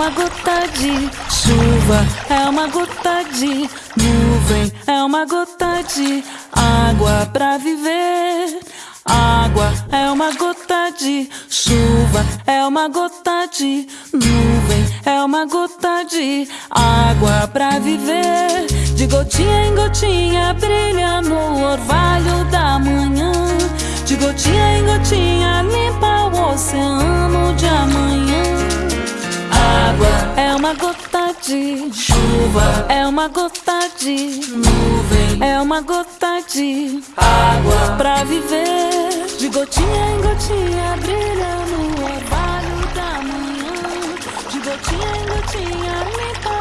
uma gota de chuva, é uma gota de nuvem, é uma gota de água pra viver. Água é uma gota de chuva, é uma gota de nuvem, é uma gota de água pra viver. De gotinha em gotinha brilha no orvalho uma gota de chuva, é uma gota de nuvem, é uma gota de água pra viver. De gotinha em gotinha brilha no orvalho da manhã. De gotinha em gotinha de amanhã.